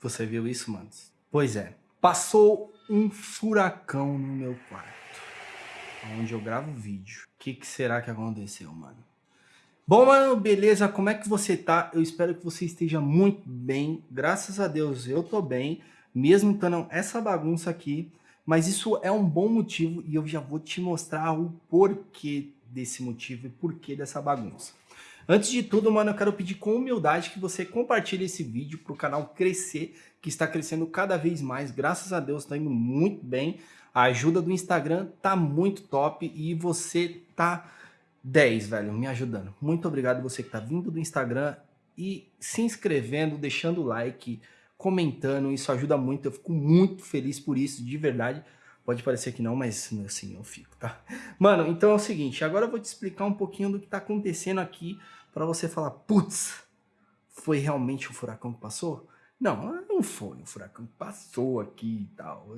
Você viu isso, manos? Pois é, passou um furacão no meu quarto, onde eu gravo vídeo. O que, que será que aconteceu, mano? Bom, mano, beleza? Como é que você tá? Eu espero que você esteja muito bem. Graças a Deus eu tô bem, mesmo estando essa bagunça aqui. Mas isso é um bom motivo e eu já vou te mostrar o porquê desse motivo e porquê dessa bagunça. Antes de tudo, mano, eu quero pedir com humildade que você compartilhe esse vídeo para o canal crescer, que está crescendo cada vez mais. Graças a Deus, está indo muito bem. A ajuda do Instagram tá muito top e você tá 10, velho, me ajudando. Muito obrigado você que tá vindo do Instagram e se inscrevendo, deixando o like, comentando, isso ajuda muito. Eu fico muito feliz por isso, de verdade. Pode parecer que não, mas assim eu fico, tá? Mano, então é o seguinte, agora eu vou te explicar um pouquinho do que tá acontecendo aqui para você falar, putz, foi realmente o furacão que passou? Não, não foi o furacão que passou aqui e tal.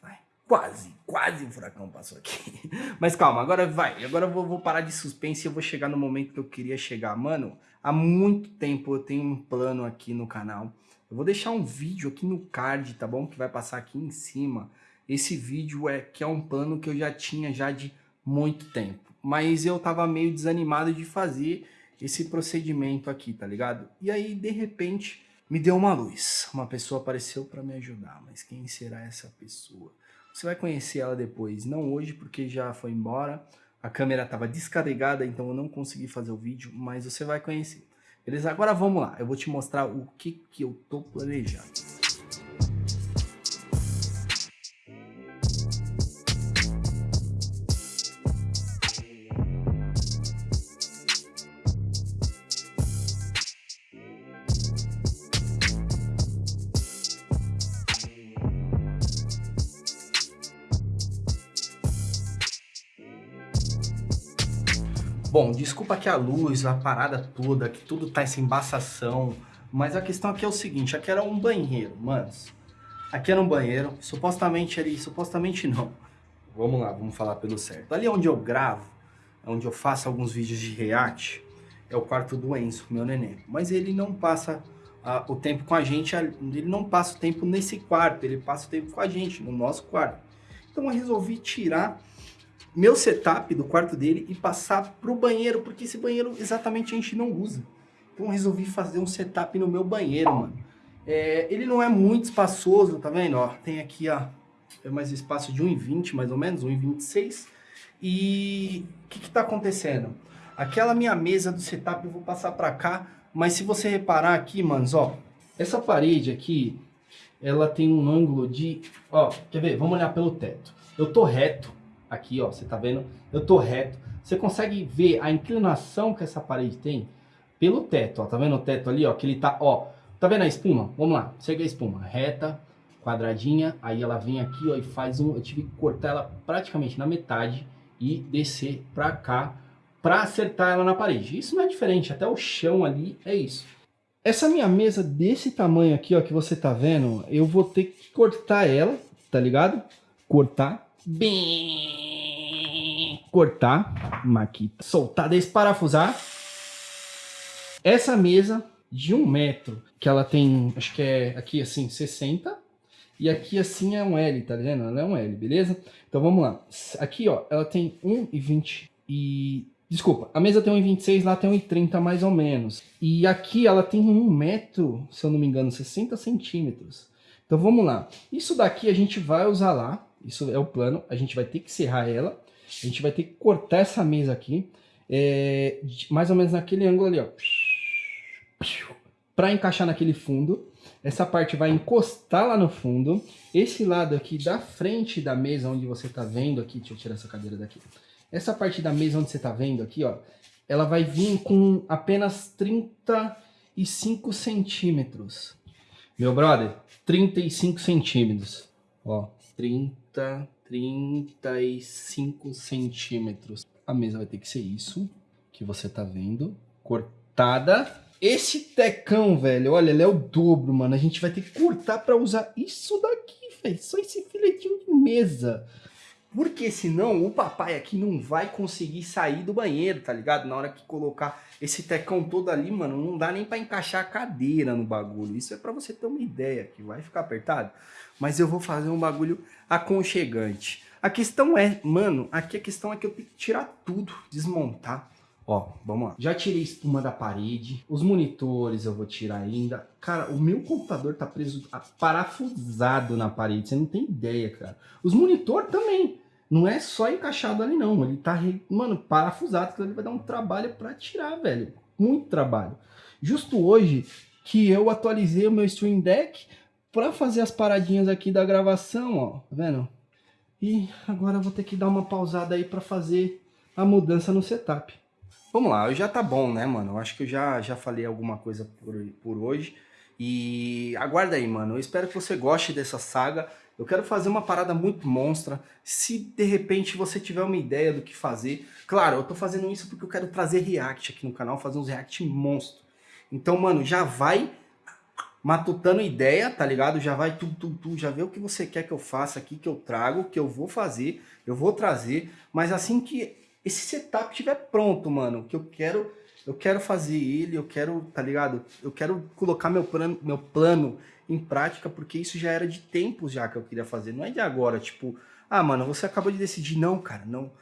Vai. Quase, quase o furacão passou aqui. Mas calma, agora vai. Agora eu vou, vou parar de suspense e eu vou chegar no momento que eu queria chegar. Mano, há muito tempo eu tenho um plano aqui no canal. Eu vou deixar um vídeo aqui no card, tá bom? Que vai passar aqui em cima. Esse vídeo é que é um plano que eu já tinha já de muito tempo. Mas eu tava meio desanimado de fazer esse procedimento aqui, tá ligado? E aí, de repente, me deu uma luz. Uma pessoa apareceu para me ajudar, mas quem será essa pessoa? Você vai conhecer ela depois, não hoje porque já foi embora, a câmera estava descarregada, então eu não consegui fazer o vídeo, mas você vai conhecer. Beleza? Agora vamos lá, eu vou te mostrar o que, que eu tô planejando. Bom, desculpa que a luz, a parada toda, que tudo tá essa embaçação, mas a questão aqui é o seguinte, aqui era um banheiro, manos. Aqui era um banheiro, supostamente ali, supostamente não. Vamos lá, vamos falar pelo certo. Ali onde eu gravo, onde eu faço alguns vídeos de react, é o quarto do Enzo, meu neném. Mas ele não passa uh, o tempo com a gente, ele não passa o tempo nesse quarto, ele passa o tempo com a gente, no nosso quarto. Então eu resolvi tirar meu setup do quarto dele e passar pro banheiro, porque esse banheiro exatamente a gente não usa. Então resolvi fazer um setup no meu banheiro, mano. É, ele não é muito espaçoso, tá vendo? Ó, tem aqui, ó, é mais espaço de 1,20 mais ou menos, 1,26. E o que que tá acontecendo? Aquela minha mesa do setup eu vou passar pra cá, mas se você reparar aqui, manos, ó, essa parede aqui, ela tem um ângulo de, ó, quer ver? Vamos olhar pelo teto. Eu tô reto, aqui, ó, você tá vendo? Eu tô reto. Você consegue ver a inclinação que essa parede tem pelo teto, ó. Tá vendo o teto ali, ó? Que ele tá, ó. Tá vendo a espuma? Vamos lá. Segue a espuma. Reta, quadradinha. Aí ela vem aqui, ó, e faz um... Eu tive que cortar ela praticamente na metade e descer pra cá pra acertar ela na parede. Isso não é diferente. Até o chão ali é isso. Essa minha mesa desse tamanho aqui, ó, que você tá vendo, eu vou ter que cortar ela, tá ligado? Cortar bem cortar, maquita, soltar, desparafusar. Essa mesa de um metro, que ela tem, acho que é aqui assim, 60, e aqui assim é um L, tá vendo? Ela é um L, beleza? Então vamos lá. Aqui, ó, ela tem 1,20 e... Desculpa, a mesa tem 1,26, lá tem 1,30 mais ou menos. E aqui ela tem 1 metro, se eu não me engano, 60 centímetros. Então vamos lá. Isso daqui a gente vai usar lá, isso é o plano. A gente vai ter que serrar ela. A gente vai ter que cortar essa mesa aqui. É, mais ou menos naquele ângulo ali, ó. Para encaixar naquele fundo. Essa parte vai encostar lá no fundo. Esse lado aqui da frente da mesa, onde você está vendo aqui, deixa eu tirar essa cadeira daqui. Essa parte da mesa onde você está vendo aqui, ó, ela vai vir com apenas 35 centímetros. Meu brother, 35 centímetros. Ó, 30, 35 centímetros. A mesa vai ter que ser isso que você tá vendo, cortada. Esse tecão, velho, olha, ele é o dobro, mano. A gente vai ter que cortar para usar isso daqui, velho. Só esse filetinho de mesa. Porque senão o papai aqui não vai conseguir sair do banheiro, tá ligado? Na hora que colocar esse tecão todo ali, mano, não dá nem pra encaixar a cadeira no bagulho. Isso é pra você ter uma ideia, que vai ficar apertado. Mas eu vou fazer um bagulho aconchegante. A questão é, mano, aqui a questão é que eu tenho que tirar tudo, desmontar. Ó, vamos lá. Já tirei espuma da parede. Os monitores eu vou tirar ainda. Cara, o meu computador tá preso, parafusado na parede. Você não tem ideia, cara. Os monitor também. Não é só encaixado ali, não. Ele tá, mano, parafusado. Que ele vai dar um trabalho pra tirar, velho. Muito trabalho. Justo hoje que eu atualizei o meu Stream Deck pra fazer as paradinhas aqui da gravação, ó. Tá vendo? E agora eu vou ter que dar uma pausada aí para fazer a mudança no setup. Vamos lá, já tá bom, né, mano? Eu acho que eu já, já falei alguma coisa por, por hoje. E aguarda aí, mano. Eu espero que você goste dessa saga. Eu quero fazer uma parada muito monstra. Se de repente você tiver uma ideia do que fazer. Claro, eu tô fazendo isso porque eu quero trazer react aqui no canal, fazer uns react monstro. Então, mano, já vai matutando ideia, tá ligado? Já vai tu, tu, tu, já vê o que você quer que eu faça aqui, que eu trago, que eu vou fazer, eu vou trazer, mas assim que esse setup estiver pronto, mano, que eu quero, eu quero fazer ele, eu quero, tá ligado? Eu quero colocar meu plano, meu plano em prática, porque isso já era de tempos já que eu queria fazer, não é de agora, tipo, ah, mano, você acabou de decidir, não, cara, não,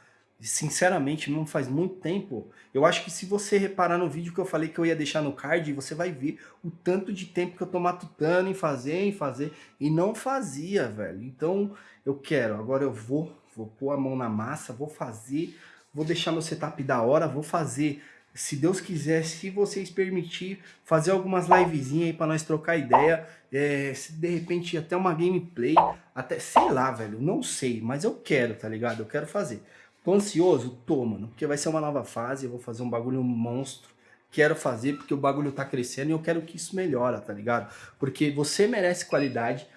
sinceramente, não faz muito tempo. Eu acho que se você reparar no vídeo que eu falei que eu ia deixar no card, você vai ver o tanto de tempo que eu tô matutando em fazer, em fazer, e não fazia, velho. Então, eu quero, agora eu vou, vou pôr a mão na massa, vou fazer, vou deixar meu setup da hora, vou fazer, se Deus quiser, se vocês permitir, fazer algumas livezinhas aí pra nós trocar ideia, é, se de repente até uma gameplay, até, sei lá, velho, não sei, mas eu quero, tá ligado? Eu quero fazer. Tô ansioso? Tô, mano, porque vai ser uma nova fase, eu vou fazer um bagulho monstro. Quero fazer porque o bagulho tá crescendo e eu quero que isso melhora, tá ligado? Porque você merece qualidade,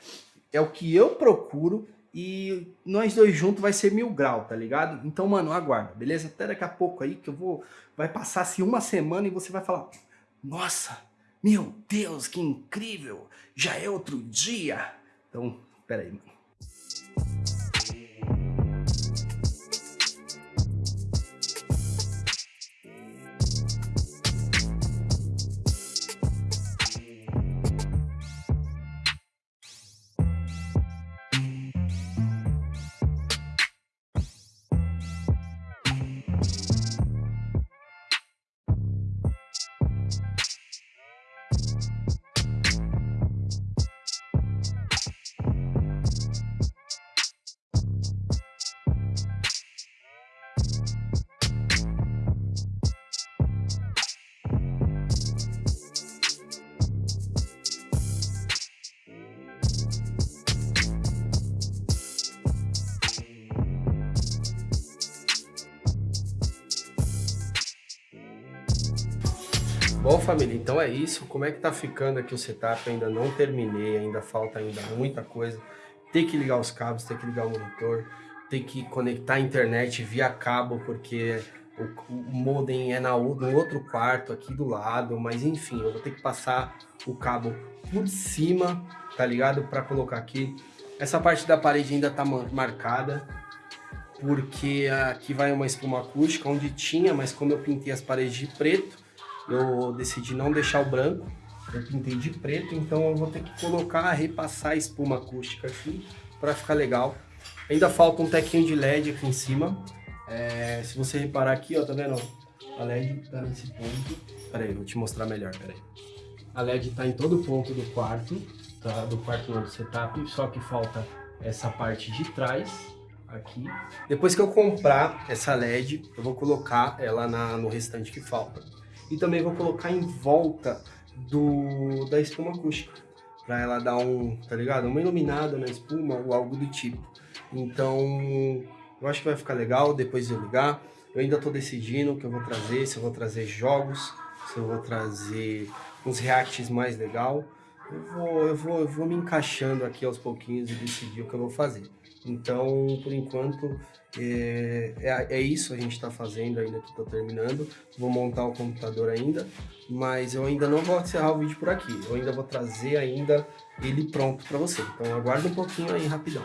é o que eu procuro e nós dois juntos vai ser mil grau, tá ligado? Então, mano, aguarda, beleza? Até daqui a pouco aí que eu vou... Vai passar assim uma semana e você vai falar... Nossa, meu Deus, que incrível! Já é outro dia! Então, pera aí, mano. Bom família, então é isso, como é que tá ficando aqui o setup, ainda não terminei, ainda falta ainda muita coisa, tem que ligar os cabos, tem que ligar o monitor, tem que conectar a internet via cabo, porque o, o modem é na, no outro quarto aqui do lado, mas enfim, eu vou ter que passar o cabo por cima, tá ligado, para colocar aqui. Essa parte da parede ainda tá marcada, porque aqui vai uma espuma acústica, onde tinha, mas como eu pintei as paredes de preto, eu decidi não deixar o branco, eu pintei de preto, então eu vou ter que colocar, repassar a espuma acústica aqui para ficar legal. Ainda falta um tequinho de LED aqui em cima. É, se você reparar aqui, ó, tá vendo? A LED tá nesse ponto. Pera aí, vou te mostrar melhor, pera aí. A LED tá em todo ponto do quarto, tá? do quarto do setup, só que falta essa parte de trás, aqui. Depois que eu comprar essa LED, eu vou colocar ela na, no restante que falta e também vou colocar em volta do, da espuma acústica, para ela dar um, tá ligado? Uma iluminada na espuma ou algo do tipo. Então, eu acho que vai ficar legal depois de eu ligar. Eu ainda estou decidindo o que eu vou trazer, se eu vou trazer jogos, se eu vou trazer uns reacts mais legal. Eu vou, eu vou, eu vou me encaixando aqui aos pouquinhos e decidir o que eu vou fazer. Então, por enquanto, é, é, é isso a gente está fazendo ainda que estou terminando. Vou montar o computador ainda, mas eu ainda não vou encerrar o vídeo por aqui. Eu ainda vou trazer ainda ele pronto para você. Então aguarda um pouquinho aí rapidão.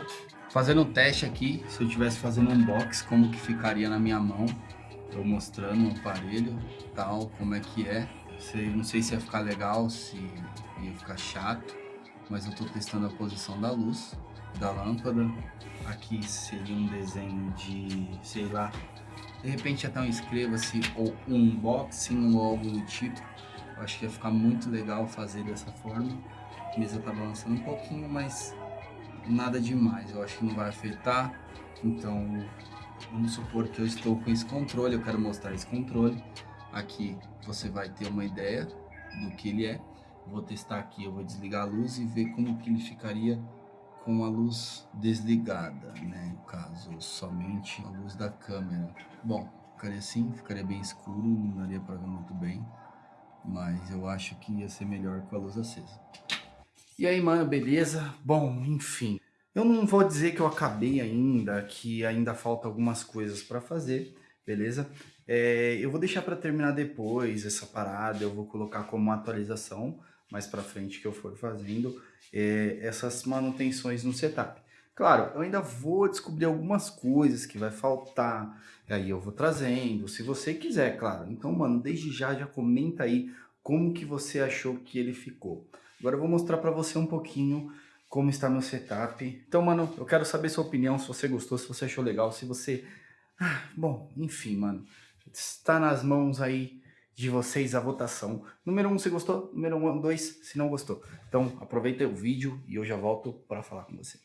Fazendo um teste aqui, se eu tivesse fazendo um unboxing, como que ficaria na minha mão. Tô mostrando o aparelho, tal, como é que é. Sei, não sei se ia ficar legal, se ia ficar chato, mas eu tô testando a posição da luz, da lâmpada. Aqui seria um desenho de, sei lá, de repente até um inscreva-se ou um unboxing ou algo do tipo. Eu acho que ia ficar muito legal fazer dessa forma. A mesa tá balançando um pouquinho, mas nada demais. Eu acho que não vai afetar. Então, vamos supor que eu estou com esse controle, eu quero mostrar esse controle. Aqui você vai ter uma ideia do que ele é. Vou testar aqui, eu vou desligar a luz e ver como que ele ficaria com a luz desligada, né? No caso, somente a luz da câmera. Bom, ficaria assim, ficaria bem escuro, não daria para ver muito bem. Mas eu acho que ia ser melhor com a luz acesa. E aí, mano, beleza? Bom, enfim. Eu não vou dizer que eu acabei ainda, que ainda falta algumas coisas para fazer, beleza? É, eu vou deixar para terminar depois essa parada, eu vou colocar como atualização mais para frente que eu for fazendo é, essas manutenções no setup. Claro, eu ainda vou descobrir algumas coisas que vai faltar, aí eu vou trazendo, se você quiser, claro. Então, mano, desde já, já comenta aí como que você achou que ele ficou. Agora eu vou mostrar para você um pouquinho como está meu setup. Então, mano, eu quero saber sua opinião, se você gostou, se você achou legal, se você... Ah, bom, enfim, mano está nas mãos aí de vocês a votação. Número 1 um, se gostou, número 2 um, se não gostou. Então aproveita o vídeo e eu já volto para falar com você.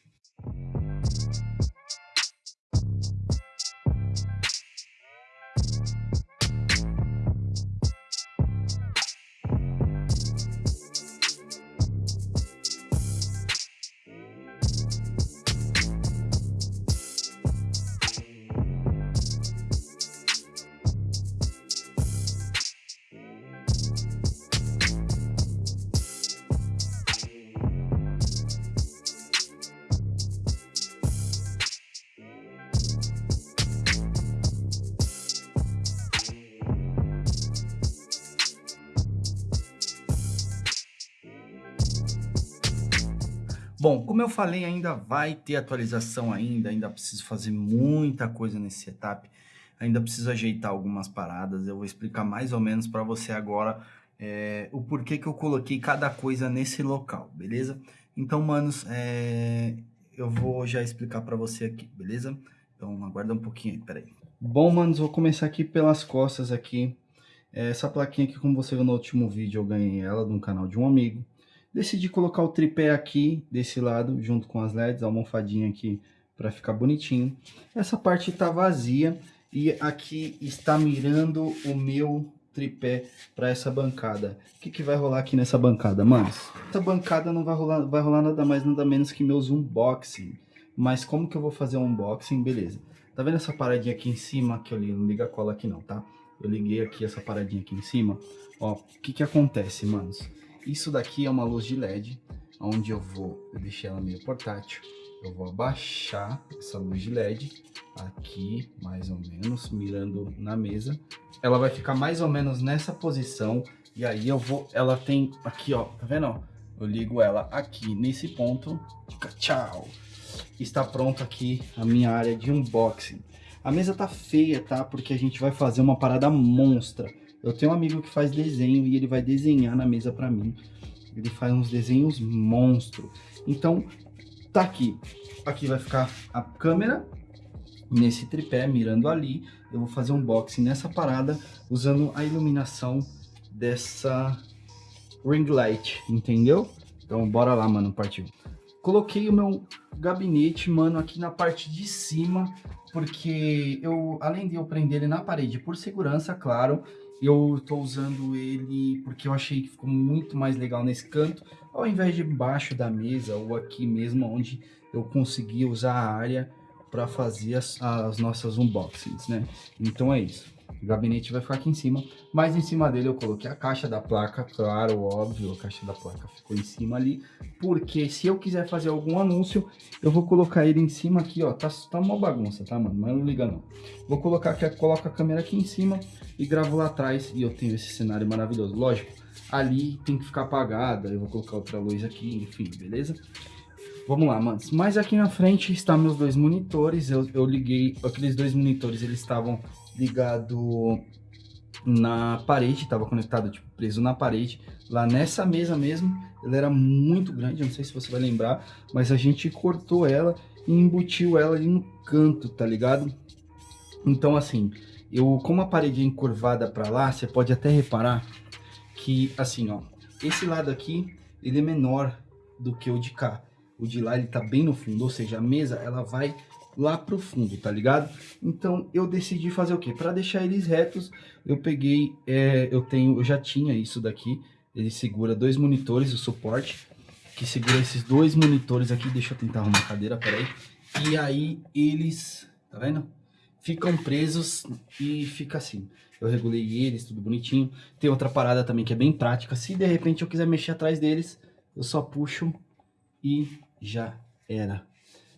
Como eu falei, ainda vai ter atualização ainda, ainda preciso fazer muita coisa nesse setup, ainda preciso ajeitar algumas paradas, eu vou explicar mais ou menos para você agora é, o porquê que eu coloquei cada coisa nesse local, beleza? Então, manos, é, eu vou já explicar para você aqui, beleza? Então, aguarda um pouquinho aí, peraí. Bom, manos, vou começar aqui pelas costas aqui. Essa plaquinha aqui, como você viu no último vídeo, eu ganhei ela de um canal de um amigo. Decidi colocar o tripé aqui, desse lado, junto com as LEDs, a almofadinha aqui para ficar bonitinho. Essa parte está vazia e aqui está mirando o meu tripé para essa bancada. O que, que vai rolar aqui nessa bancada, manos? Essa bancada não vai rolar, vai rolar nada mais, nada menos que meus unboxing. Mas como que eu vou fazer um unboxing? Beleza. Tá vendo essa paradinha aqui em cima? Que eu li, não liga a cola aqui não, tá? Eu liguei aqui essa paradinha aqui em cima. Ó, o que que acontece, manos? Isso daqui é uma luz de LED, onde eu vou, eu deixei ela meio portátil, eu vou abaixar essa luz de LED aqui, mais ou menos, mirando na mesa. Ela vai ficar mais ou menos nessa posição, e aí eu vou, ela tem aqui, ó, tá vendo? Eu ligo ela aqui nesse ponto, tchau. Está pronto aqui a minha área de unboxing. A mesa tá feia, tá? Porque a gente vai fazer uma parada monstra. Eu tenho um amigo que faz desenho e ele vai desenhar na mesa para mim. Ele faz uns desenhos monstro. Então, tá aqui. Aqui vai ficar a câmera nesse tripé, mirando ali. Eu vou fazer um unboxing nessa parada usando a iluminação dessa ring light, entendeu? Então, bora lá, mano, partiu. Coloquei o meu gabinete, mano, aqui na parte de cima, porque eu, além de eu prender ele na parede por segurança, claro, eu estou usando ele porque eu achei que ficou muito mais legal nesse canto, ao invés de embaixo da mesa ou aqui mesmo, onde eu consegui usar a área para fazer as, as nossas unboxings, né? Então é isso. O gabinete vai ficar aqui em cima, mas em cima dele eu coloquei a caixa da placa, claro, óbvio, a caixa da placa ficou em cima ali, porque se eu quiser fazer algum anúncio, eu vou colocar ele em cima aqui, ó, tá, tá uma bagunça, tá, mano, mas não liga não. Vou colocar aqui, coloco a câmera aqui em cima e gravo lá atrás e eu tenho esse cenário maravilhoso. Lógico, ali tem que ficar apagada, eu vou colocar outra luz aqui, enfim, beleza? Vamos lá, manos. Mas aqui na frente estão meus dois monitores. Eu, eu liguei, aqueles dois monitores, eles estavam ligados na parede, estava conectado, tipo, preso na parede. Lá nessa mesa mesmo, ela era muito grande, não sei se você vai lembrar, mas a gente cortou ela e embutiu ela ali no canto, tá ligado? Então, assim, eu, como a parede é encurvada para lá, você pode até reparar que, assim, ó, esse lado aqui, ele é menor do que o de cá. O de lá, ele tá bem no fundo, ou seja, a mesa, ela vai lá pro fundo, tá ligado? Então, eu decidi fazer o quê? Para deixar eles retos, eu peguei, é, eu tenho, eu já tinha isso daqui, ele segura dois monitores, o suporte, que segura esses dois monitores aqui, deixa eu tentar arrumar a cadeira, peraí. E aí, eles, tá vendo? Ficam presos e fica assim. Eu regulei eles, tudo bonitinho. Tem outra parada também que é bem prática, se de repente eu quiser mexer atrás deles, eu só puxo e já era.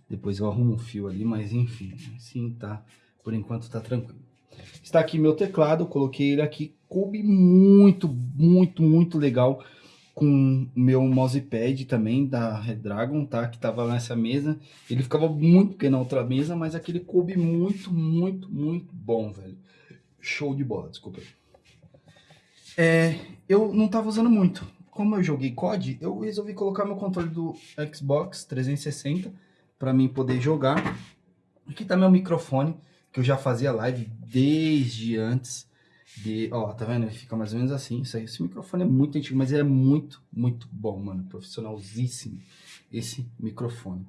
Depois eu arrumo um fio ali, mas enfim, assim tá, por enquanto tá tranquilo. Está aqui meu teclado, coloquei ele aqui, coube muito, muito, muito legal com meu mousepad também da Redragon, tá? Que tava nessa mesa. Ele ficava muito pequeno na outra mesa, mas aquele coube muito, muito, muito bom, velho. Show de bola, desculpa. É, eu não tava usando muito. Como eu joguei COD, eu resolvi colocar meu controle do Xbox 360 para mim poder jogar. Aqui tá meu microfone, que eu já fazia live desde antes de... Ó, tá vendo? Ele fica mais ou menos assim. Isso aí, esse microfone é muito antigo, mas ele é muito, muito bom, mano. Profissionalzíssimo esse microfone.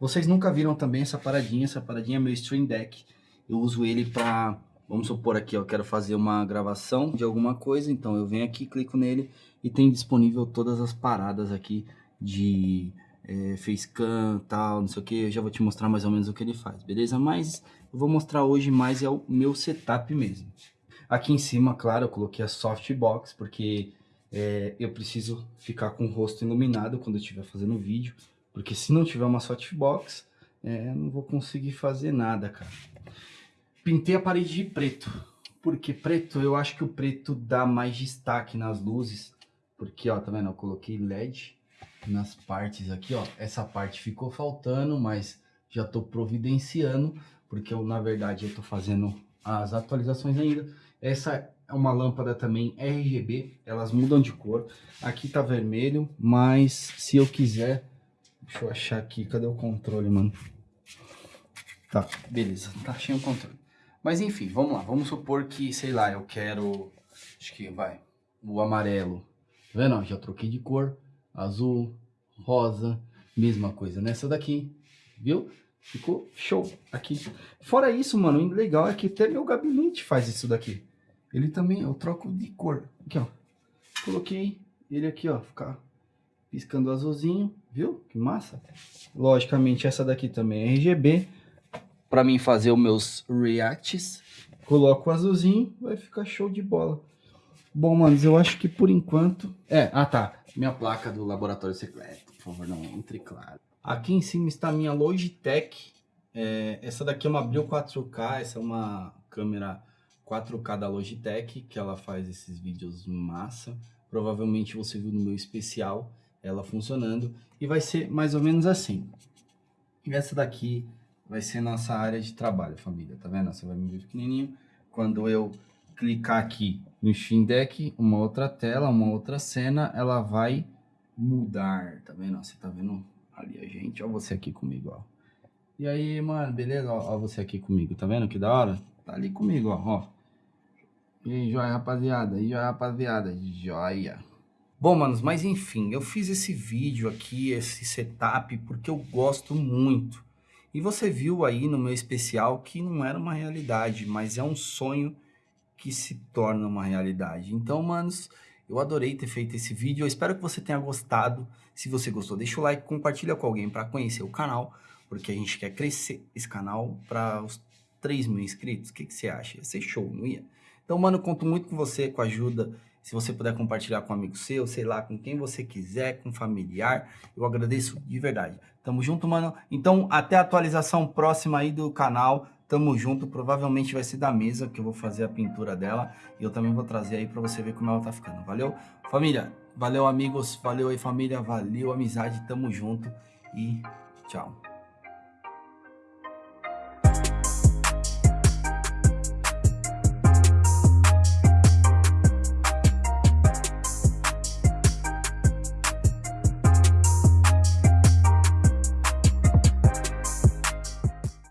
Vocês nunca viram também essa paradinha? Essa paradinha é meu Stream Deck. Eu uso ele para... Vamos supor aqui, eu quero fazer uma gravação de alguma coisa, então eu venho aqui, clico nele e tem disponível todas as paradas aqui de é, facecam, tal, não sei o que, eu já vou te mostrar mais ou menos o que ele faz, beleza? Mas eu vou mostrar hoje mais é o meu setup mesmo. Aqui em cima, claro, eu coloquei a softbox, porque é, eu preciso ficar com o rosto iluminado quando eu estiver fazendo vídeo, porque se não tiver uma softbox, é, não vou conseguir fazer nada, cara. Pintei a parede de preto, porque preto, eu acho que o preto dá mais destaque nas luzes, porque, ó, tá vendo, eu coloquei LED, nas partes aqui, ó. Essa parte ficou faltando, mas já tô providenciando, porque eu, na verdade, eu tô fazendo as atualizações ainda. Essa é uma lâmpada também RGB, elas mudam de cor. Aqui tá vermelho, mas se eu quiser... Deixa eu achar aqui, cadê o controle, mano? Tá, beleza, tá cheio o controle. Mas enfim, vamos lá, vamos supor que, sei lá, eu quero... Acho que vai, o amarelo. Tá vendo? Já troquei de cor azul, rosa, mesma coisa nessa daqui, viu? Ficou show aqui. Fora isso, mano, o legal é que até meu gabinete faz isso daqui. Ele também, eu troco de cor. Aqui, ó. Coloquei ele aqui, ó, ficar piscando azulzinho, viu? Que massa. Logicamente, essa daqui também é RGB. Para mim fazer os meus reacts, coloco o azulzinho, vai ficar show de bola. Bom, manos, eu acho que por enquanto... É, ah tá, minha placa do laboratório secreto, por favor, não entre, claro. Aqui em cima está a minha Logitech. É, essa daqui é uma Brio 4K, essa é uma câmera 4K da Logitech, que ela faz esses vídeos massa. Provavelmente você viu no meu especial ela funcionando. E vai ser mais ou menos assim. E essa daqui vai ser nossa área de trabalho, família. Tá vendo? Você vai me ver pequenininho. Quando eu clicar aqui no Steam Deck, uma outra tela, uma outra cena, ela vai mudar, tá vendo? Você tá vendo ali a gente, ó você aqui comigo, ó. E aí, mano, beleza? Ó, ó você aqui comigo, tá vendo que da hora? Tá ali comigo, ó, ó. E aí, joia, rapaziada, e joia, rapaziada, joia. Bom, manos, mas enfim, eu fiz esse vídeo aqui, esse setup, porque eu gosto muito. E você viu aí no meu especial que não era uma realidade, mas é um sonho que se torna uma realidade. Então, manos, eu adorei ter feito esse vídeo. Eu espero que você tenha gostado. Se você gostou, deixa o like, compartilha com alguém para conhecer o canal, porque a gente quer crescer esse canal para os 3 mil inscritos. O que, que você acha? Ia ser show, não ia? Então, mano, conto muito com você, com a ajuda. Se você puder compartilhar com um amigo seu, sei lá, com quem você quiser, com familiar, eu agradeço de verdade. Tamo junto, mano. Então, até a atualização próxima aí do canal. Tamo junto, provavelmente vai ser da mesa que eu vou fazer a pintura dela. E eu também vou trazer aí pra você ver como ela tá ficando, valeu? Família, valeu amigos, valeu aí família, valeu amizade, tamo junto. e tchau.